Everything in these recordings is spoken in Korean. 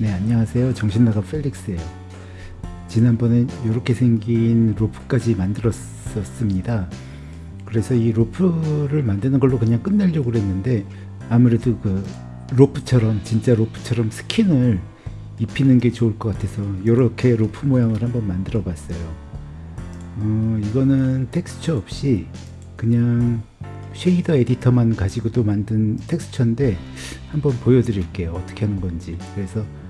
네 안녕하세요. 정신나가 펠릭스예요. 지난번에 이렇게 생긴 로프까지 만들었었습니다. 그래서 이 로프를 만드는 걸로 그냥 끝내려고 그랬는데 아무래도 그 로프처럼 진짜 로프처럼 스킨을 입히는 게 좋을 것 같아서 이렇게 로프 모양을 한번 만들어 봤어요. 어, 이거는 텍스처 없이 그냥 쉐이더 에디터만 가지고도 만든 텍스처인데 한번 보여드릴게요. 어떻게 하는 건지. 그래서 어,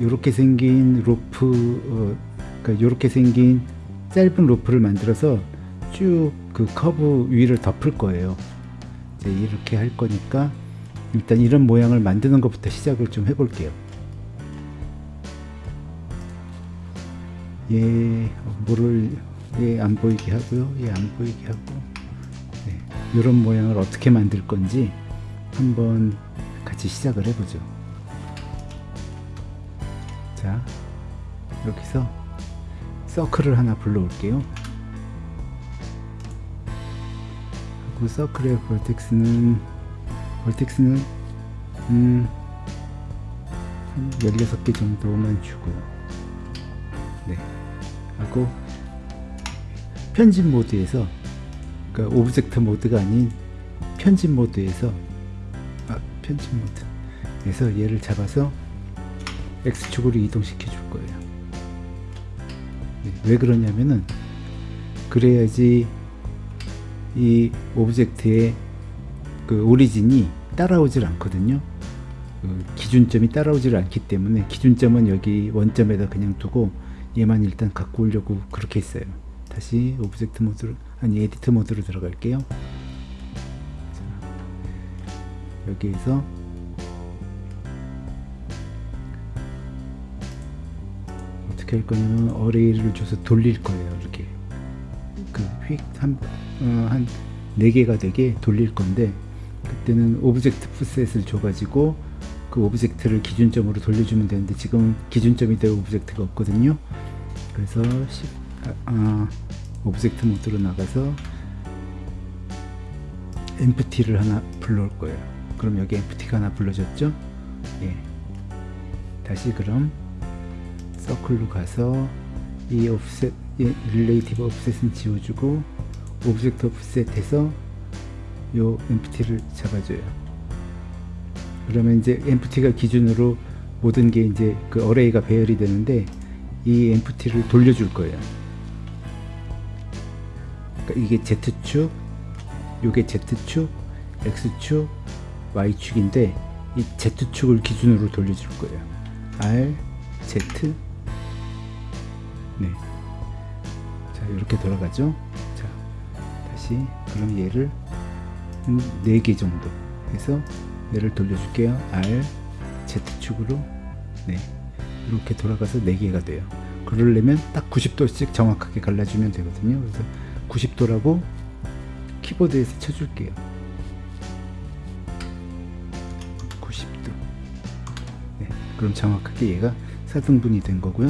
이렇게 생긴 로프 어, 그러니까 이렇게 생긴 짧은 로프를 만들어서 쭉 그 커브 위를 덮을 거예요. 이제 이렇게 할 거니까 일단 이런 모양을 만드는 것부터 시작을 좀 해볼게요. 얘 뭐를 얘안 보이게 하고요. 얘안 보이게 하고. 네, 이런 모양을 어떻게 만들 건지 한번 같이 시작을 해보죠 자 여기서 서클을 하나 불러올게요. 하고 서클의 벌텍스는 벌텍스는 음, 한 16개 정도만 주고요. 네. 하고 편집 모드에서 그러니까 object mode가 아닌 편집 모드에서 아 편집 모드에서 얘를 잡아서 X축으로 이동시켜 줄 거예요. 네, 왜 그러냐면은 그래야지 이 object의 그 origin이 따라오질 않거든요. 그 기준점이 따라오질 않기 때문에 기준점은 여기 원점에다 그냥 두고 얘만 일단 갖고 오려고 그렇게 했어요. 다시 object mode로 아니 edit mode로 들어갈게요. 자, 여기에서 어떻게 할 거냐면 array를 줘서 돌릴 거예요 이렇게. 그 휙한 어, 한 4개가 되게 돌릴 건데 그때는 object offset을 줘가지고 그 object를 기준점으로 돌려주면 되는데 지금 기준점이 될 object가 없거든요. 그래서 시, 아, 아, object mode로 나가서 empty를 하나 불러올 거예요. 그럼 여기 empty가 하나 불러졌죠? 예. 다시 그럼 circle로 가서 이 offset 예, relative offset은 지워주고 object offset해서 요 empty를 잡아줘요. 그러면 이제 empty가 기준으로 모든 게 이제 그 어레이가 배열이 되는데 이 empty를 돌려줄 거예요. 그러니까 이게 Z축 요게 Z축 X축 Y축인데 이 Z축을 기준으로 돌려줄 거예요. R Z 네. 자 이렇게 돌아가죠. 자 다시 그럼 얘를 한 4개 정도 해서 얘를 돌려줄게요. R Z축으로. 네. 이렇게 돌아가서 4개가 돼요. 그러려면 딱 90도씩 정확하게 갈라주면 되거든요. 그래서 90도라고 키보드에서 쳐줄게요. 90도. 네, 그럼 정확하게 얘가 4등분이 된 거고요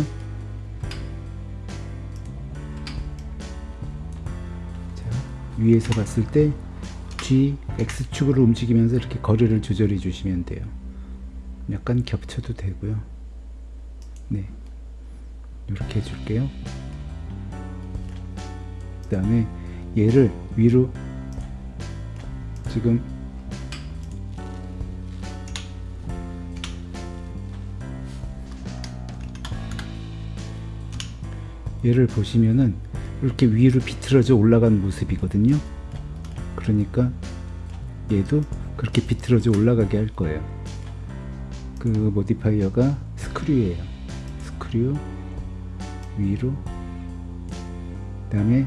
위에서 봤을 때 G, X축으로 움직이면서 이렇게 거리를 조절해 주시면 돼요. 약간 겹쳐도 되고요. 네. 이렇게 해줄게요. 그 다음에 얘를 위로 지금 얘를 보시면은 이렇게 위로 비틀어져 올라간 모습이거든요. 그러니까 얘도 그렇게 비틀어져 올라가게 할 거예요. 그 modifier가 screw예요. screw 위로. 그 다음에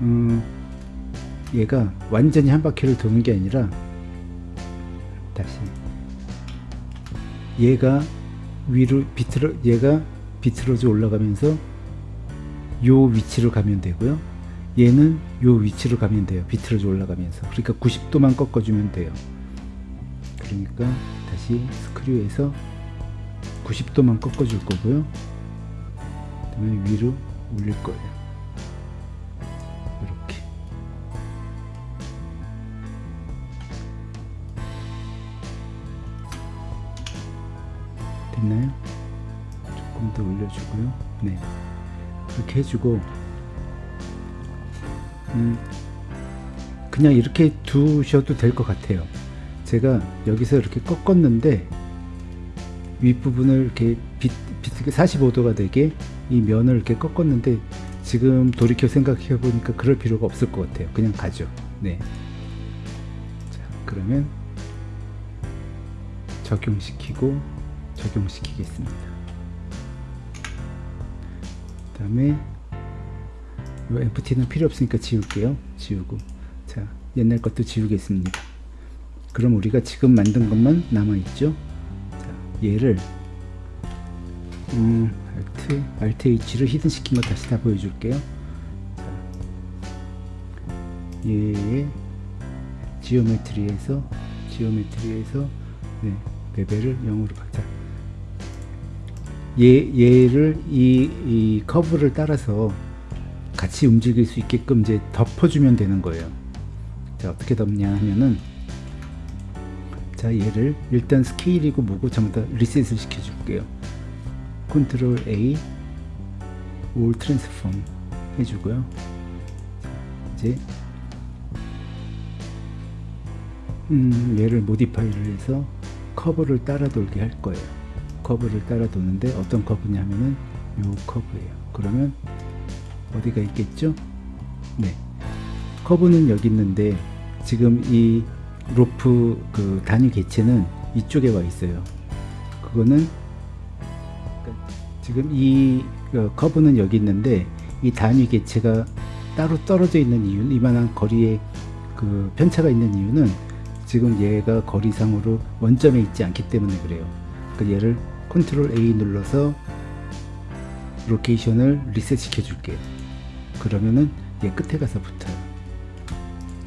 음, 얘가 완전히 한 바퀴를 도는 게 아니라 다시 얘가 위로 비틀어 얘가 비틀어져 올라가면서 요 위치로 가면 되고요. 얘는 요 위치로 가면 돼요. 비틀어져 올라가면서. 그러니까 90도만 꺾어주면 돼요. 그러니까 다시 스크류에서 90도만 꺾어줄 거고요. 그 다음에 위로 올릴 거예요. 이렇게. 됐나요? 조금 더 올려주고요. 네. 이렇게 해주고, 음, 그냥 이렇게 두셔도 될 것 같아요. 제가 여기서 이렇게 꺾었는데, 윗부분을 이렇게 빗, 비트게 45도가 되게 이 면을 이렇게 꺾었는데, 지금 돌이켜 생각해 보니까 그럴 필요가 없을 것 같아요. 그냥 가죠. 네. 자, 그러면 적용시키고 적용시키겠습니다. 그 다음에 이 empty는 필요 없으니까 지울게요. 지우고 자 옛날 것도 지우겠습니다. 그럼 우리가 지금 만든 것만 남아있죠. 자, 얘를 음, Alt, Alt H를 히든 시킨 거 다시 다 보여줄게요. 자, 얘의 geometry에서 geometry에서 네, bevel을 0으로 바자. 얘, 얘를 이, 이 커브를 따라서 같이 움직일 수 있게끔 이제 덮어주면 되는 거예요. 자, 어떻게 덮냐 하면은 자, 얘를 일단 스케일이고 뭐고 전부 다 리셋을 시켜줄게요. 컨트롤 A all transform 해주고요. 이제 음, 얘를 modify를 해서 커브를 따라 돌게 할 거예요. 커브를 따라 도는데 어떤 커브냐 하면은 요 커브예요. 그러면 어디가 있겠죠? 네. 커브는 여기 있는데 지금 이 로프 그 단위 개체는 이쪽에 와 있어요. 그거는 지금 이 어, 커브는 여기 있는데 이 단위 개체가 따로 떨어져 있는 이유 이만한 거리에 그 편차가 있는 이유는 지금 얘가 거리상으로 원점에 있지 않기 때문에 그래요. 그 얘를 컨트롤 A 눌러서 로케이션을 리셋 시켜 줄게요. 그러면은 얘 끝에 가서 붙어요.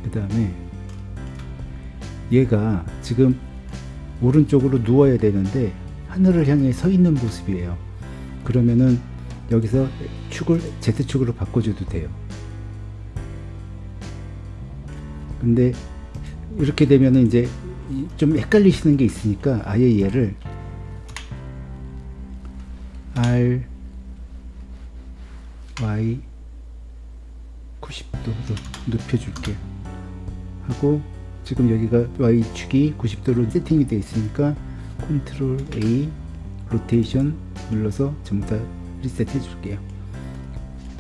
그 다음에 얘가 지금 오른쪽으로 누워야 되는데 하늘을 향해 서 있는 모습이에요. 그러면은 여기서 축을 Z축으로 바꿔줘도 돼요. 근데 이렇게 되면은 이제 좀 헷갈리시는 게 있으니까 아예 얘를 R Y 90도로 눕혀줄게요. 하고 지금 여기가 Y축이 90도로 세팅이 되어 있으니까 컨트롤 A 로테이션 눌러서 전부 다 리셋 해 줄게요.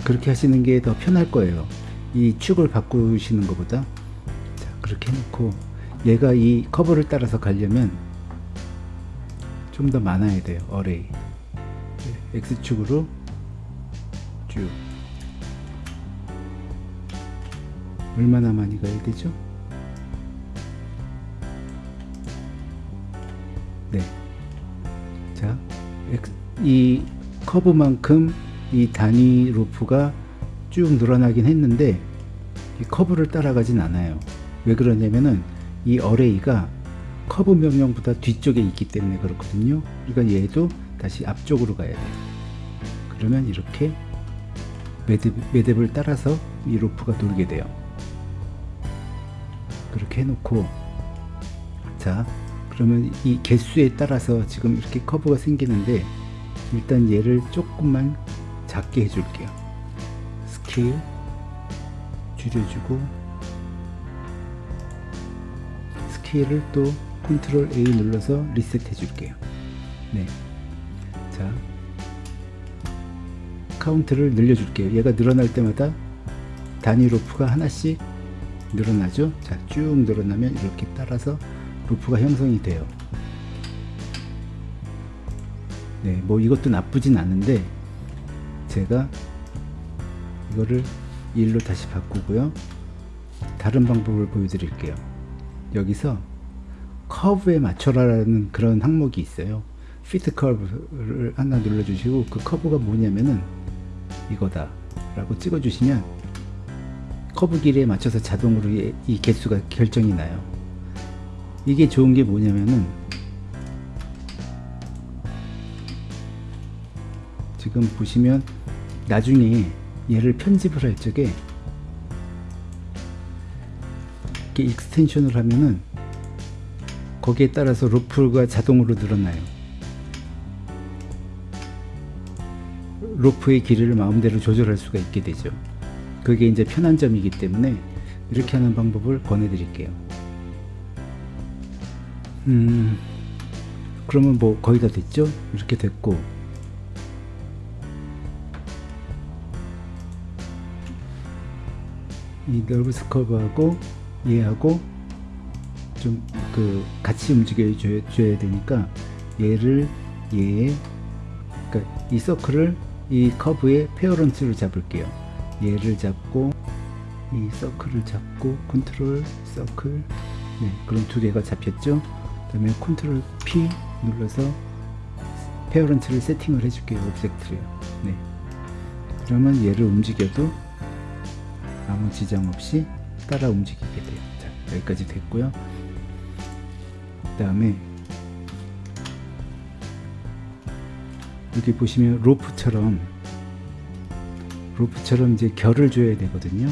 그렇게 하시는 게 더 편할 거예요. 이 축을 바꾸시는 것보다 자 그렇게 해놓고 얘가 이 커브를 따라서 가려면 좀 더 많아야 돼요. array X축으로 쭉 얼마나 많이 가야 되죠? 네. 자, 이 커브만큼 이 단위 로프가 쭉 늘어나긴 했는데 이 커브를 따라가진 않아요. 왜 그러냐면은 이 array가 커브 명령보다 뒤쪽에 있기 때문에 그렇거든요. 그러니까 얘도 다시 앞쪽으로 가야 돼요. 그러면 이렇게 매듭, 매듭을 따라서 이 로프가 돌게 돼요. 그렇게 해놓고 자 그러면 이 개수에 따라서 지금 이렇게 커브가 생기는데 일단 얘를 조금만 작게 해줄게요. 스케일 줄여주고 스케일을 또 컨트롤 A 눌러서 리셋 해줄게요. 네. 자 카운트를 늘려줄게요. 얘가 늘어날 때마다 단위 로프가 하나씩 늘어나죠. 자, 쭉 늘어나면 이렇게 따라서 루프가 형성이 돼요. 네, 뭐 이것도 나쁘진 않은데 제가 이거를 1로 다시 바꾸고요. 다른 방법을 보여드릴게요. 여기서 커브에 맞춰라라는 그런 항목이 있어요. fit curve를 하나 눌러주시고 그 커브가 뭐냐면은 이거다 라고 찍어주시면 커브 길이에 맞춰서 자동으로 이 개수가 결정이 나요. 이게 좋은 게 뭐냐면은 지금 보시면 나중에 얘를 편집을 할 적에 이렇게 extension을 하면은 거기에 따라서 로프가 자동으로 늘어나요. 로프의 길이를 마음대로 조절할 수가 있게 되죠. 그게 이제 편한 점이기 때문에 이렇게 하는 방법을 권해 드릴게요. 음, 그러면 뭐 거의 다 됐죠? 이렇게 됐고, 이 NURBS curve하고 얘하고 좀 그 같이 움직여 줘야, 되니까 얘를 얘의 그러니까 이 서클을 이 커브의 parent를 잡을게요. 얘를 잡고 이 서클을 잡고 컨트롤 서클 네, 그럼 두 개가 잡혔죠. 그 다음에 컨트롤 P 눌러서 parent를 세팅을 해줄게요. object를요. 네. 그러면 얘를 움직여도 아무 지장 없이 따라 움직이게 돼요. 자, 여기까지 됐고요. 그 다음에 여기 보시면 로프처럼 로프처럼 이제 결을 줘야 되거든요.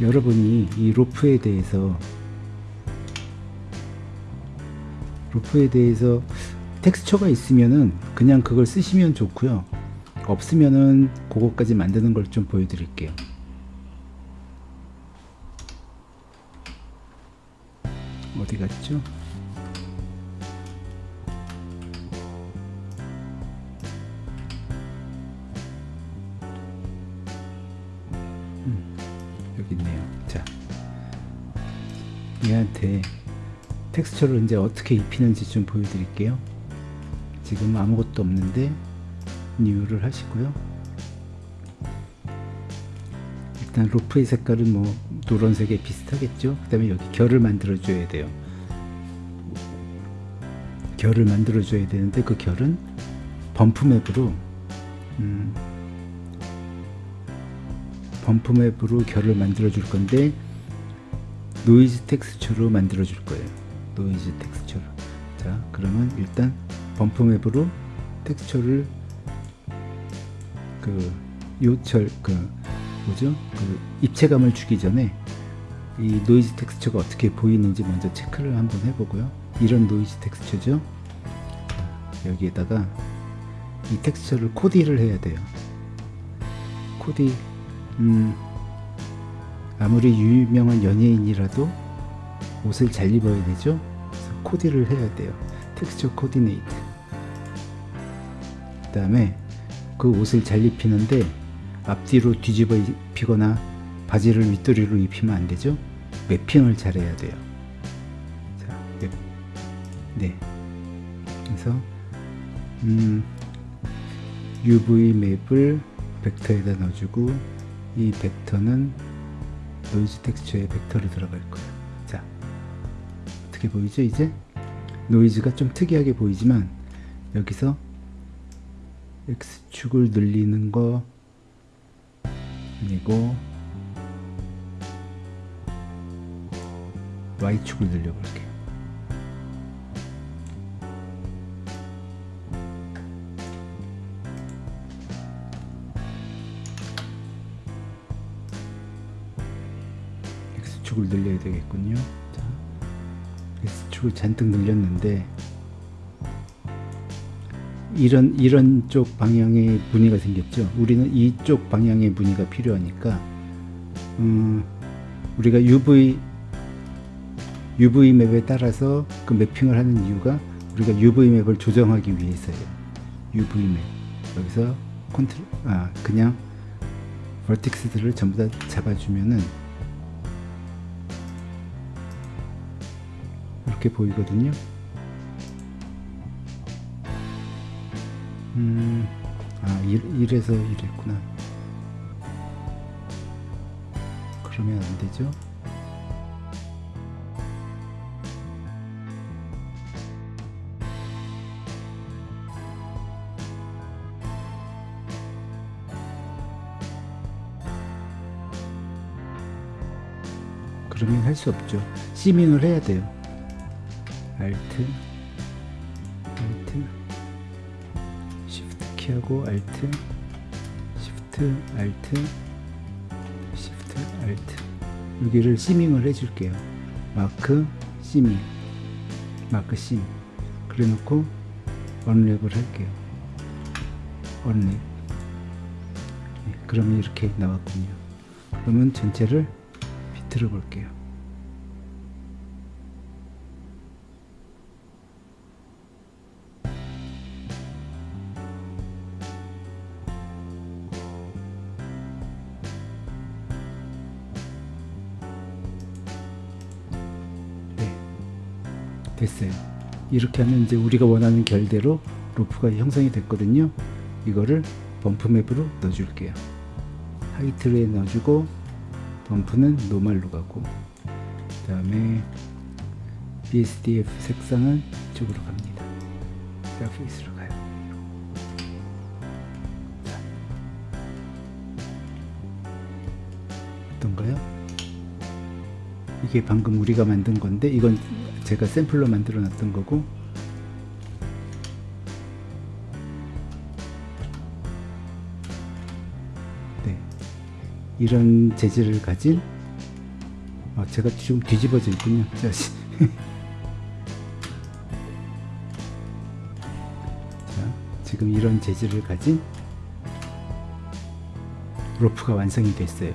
여러분이 이 로프에 대해서 로프에 대해서 텍스처가 있으면은 그냥 그걸 쓰시면 좋고요. 없으면은 그거까지 만드는 걸 좀 보여드릴게요. 어디 갔죠? 있네요. 자, 얘한테 텍스처를 이제 어떻게 입히는지 좀 보여드릴게요. 지금 아무것도 없는데 뉴를 하시고요. 일단 로프의 색깔은 뭐 노란색에 비슷하겠죠. 그 다음에 여기 결을 만들어 줘야 돼요. 결을 만들어 줘야 되는데 그 결은 범프 맵으로 음, bump map으로 결을 만들어 줄 건데 noise texture로 만들어 줄 거예요. noise texture로. 자, 그러면 일단 bump map으로 texture를 그 요철 그 뭐죠? 그 입체감을 주기 전에 이 노이즈 텍스처가 어떻게 보이는지 먼저 체크를 한번 해보고요. 이런 노이즈 텍스처죠. 여기에다가 이 텍스처를 코디를 해야 돼요. 코디, 음, 아무리 유명한 연예인이라도 옷을 잘 입어야 되죠. 코디를 해야 돼요. Texture Coordinate. 그 다음에 그 옷을 잘 입히는데 앞뒤로 뒤집어 입히거나 바지를 윗도리로 입히면 안 되죠. mapping을 잘 해야 돼요. 자, map. 네. 그래서 음, UV map을 벡터에다 넣어주고 이 벡터는 노이즈 텍스처에 벡터로 들어갈 거예요. 자, 어떻게 보이죠? 이제 노이즈가 좀 특이하게 보이지만 여기서 X축을 늘리는 거 아니고 Y축을 늘려볼게요. X축을 늘려야 되겠군요. 자, X축을 잔뜩 늘렸는데 이런 이런 쪽 방향의 무늬가 생겼죠. 우리는 이쪽 방향의 무늬가 필요하니까 음, 우리가 UV UV 맵에 따라서 그 매핑을 하는 이유가 우리가 UV 맵을 조정하기 위해서예요. UV 맵 여기서 컨트롤 아 그냥 버텍스들을 전부 다 잡아주면은 이렇게 보이거든요. 음, 아, 이, 이래서 이랬구나. 그러면 안 되죠? 그러면 할 수 없죠. 시민을 해야 돼요. 알트, Alt, Shift 키하고 Alt, Shift, Alt, Shift, Alt. 여기를 seaming을 해줄게요. mark, seaming, mark, seam. 그래 놓고 unwrap을 할게요. unwrap 네, 그러면 이렇게 나왔군요 그러면 전체를 비틀어 볼게요 됐어요 이렇게 하면 이제 우리가 원하는 결대로 로프가 형성이 됐거든요 이거를 범프 맵으로 넣어 줄게요 하이트에 넣어주고 범프는 노말로 가고 그 다음에 BSDF 색상은 이쪽으로 갑니다 그래피스로 가요 자. 어떤가요? 이게 방금 우리가 만든 건데 이건 제가 샘플로 만들어 놨던 거고. 네. 이런 재질을 가진 어, 제가 좀 뒤집어져 있군요. 자, 지금 이런 재질을 가진 로프가 완성이 됐어요.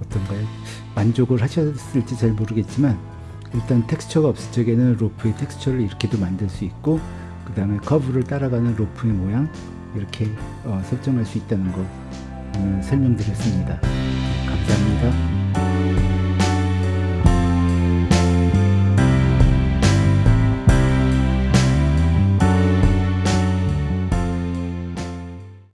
어떤가요? 만족을 하셨을지 잘 모르겠지만 일단 텍스처가 없을 적에는 로프의 텍스처를 이렇게도 만들 수 있고 그 다음에 커브를 따라가는 로프의 모양 이렇게 어, 설정할 수 있다는 거 오늘 설명드렸습니다. 감사합니다.